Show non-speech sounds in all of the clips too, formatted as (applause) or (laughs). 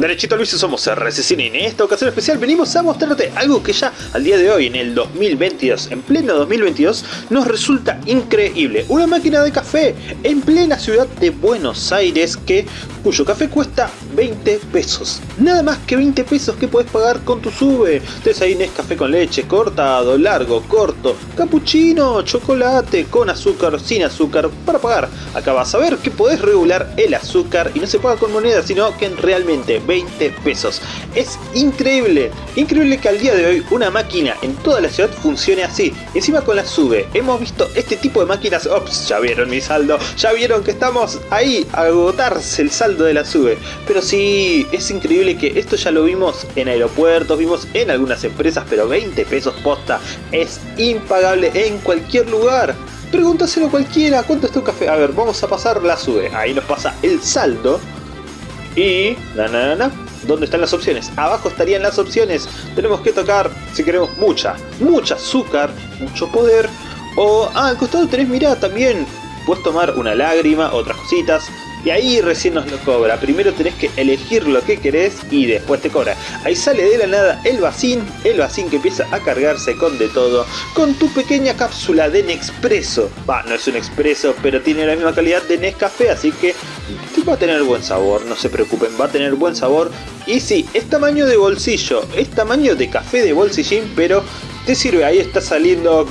Derechito Luis, somos RC y en esta ocasión especial venimos a mostrarte algo que ya al día de hoy, en el 2022, en pleno 2022, nos resulta increíble. Una máquina de café en plena ciudad de Buenos Aires que cuyo café cuesta 20 pesos. Nada más que 20 pesos que puedes pagar con tu sube. Entonces ahí café con leche, cortado, largo, corto, cappuccino, chocolate, con azúcar, sin azúcar, para pagar. Acá vas a ver que podés regular el azúcar y no se paga con moneda, sino que realmente 20 pesos. Es increíble, increíble que al día de hoy una máquina en toda la ciudad funcione así. Encima con la sube, hemos visto este tipo de máquinas, ops, ya vieron mi saldo, ya vieron que estamos ahí a agotarse el saldo de la sube. Pero sí, es increíble que esto ya lo vimos en aeropuertos, vimos en algunas empresas, pero 20 pesos posta es impagable en cualquier lugar. Pregúntaselo a cualquiera, ¿cuánto está un café? A ver, vamos a pasar la sube. Ahí nos pasa el saldo. Y... Na, na, na, ¿Dónde están las opciones? Abajo estarían las opciones. Tenemos que tocar, si queremos, mucha, mucha azúcar, mucho poder. O, ah, al costado tenés, mirá, también puedes tomar una lágrima, otras cositas. Y ahí recién nos lo cobra. Primero tenés que elegir lo que querés y después te cobra. Ahí sale de la nada el vacín, el vacín que empieza a cargarse con de todo, con tu pequeña cápsula de Nespresso. Va, no es un expreso, pero tiene la misma calidad de Nescafé, así que va a tener buen sabor, no se preocupen, va a tener buen sabor. Y sí, es tamaño de bolsillo, es tamaño de café de bolsillín, pero sirve, ahí está saliendo,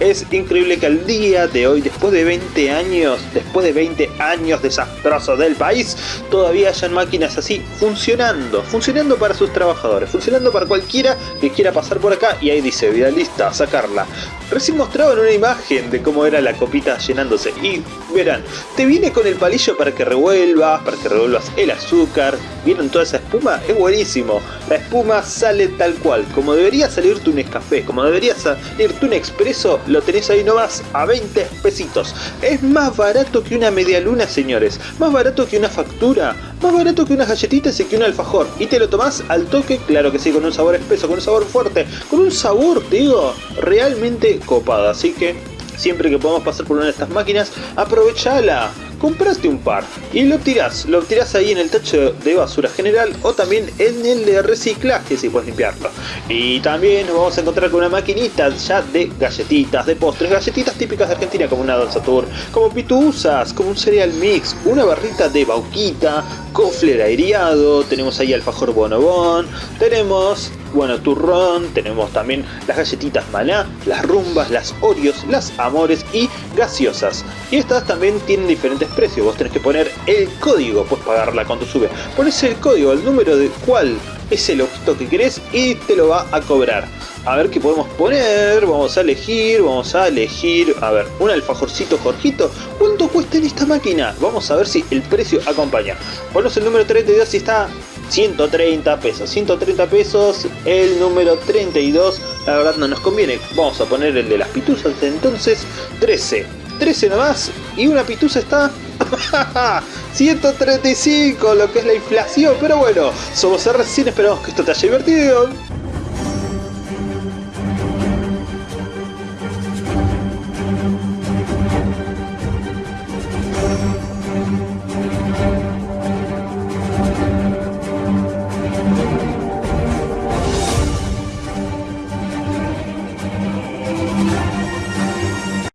es increíble que al día de hoy, después de 20 años, después de 20 años desastrosos del país, todavía hayan máquinas así funcionando, funcionando para sus trabajadores, funcionando para cualquiera que quiera pasar por acá. Y ahí dice, vida lista, sacarla. Recién mostraban una imagen de cómo era la copita llenándose. Y verán, te viene con el palillo para que revuelvas, para que revuelvas el azúcar, vieron toda esa espuma, es buenísimo, la espuma sale tal cual, como debería salir tu Nescafé, como debería salir tu Expreso, lo tenés ahí nomás a 20 pesitos, es más barato que una media luna señores, más barato que una factura, más barato que unas galletitas y que un alfajor, y te lo tomás al toque, claro que sí, con un sabor espeso, con un sabor fuerte, con un sabor, te digo, realmente copada, así que siempre que podamos pasar por una de estas máquinas, aprovechala compraste un par y lo tirás, lo tirás ahí en el tacho de basura general o también en el de reciclaje si puedes limpiarlo. Y también nos vamos a encontrar con una maquinita ya de galletitas, de postres, galletitas típicas de Argentina como una Don Satur, como pituzas, como un cereal mix, una barrita de bauquita, cofler aireado, tenemos ahí alfajor bonobón, tenemos bueno, turrón, tenemos también las galletitas maná, las rumbas, las oreos, las amores y gaseosas. Y estas también tienen diferentes precios, vos tenés que poner el código, puedes pagarla cuando sube. Pones el código, el número de cuál es el objeto que querés y te lo va a cobrar. A ver qué podemos poner, vamos a elegir, vamos a elegir, a ver, un alfajorcito Jorgito. ¿Cuánto cuesta en esta máquina? Vamos a ver si el precio acompaña. Ponemos el número 32 si está 130 pesos, 130 pesos, el número 32, la verdad no nos conviene, vamos a poner el de las pituzas entonces, 13, 13 nomás, y una pituza está (laughs) 135, lo que es la inflación, pero bueno, somos recién esperamos que esto te haya divertido.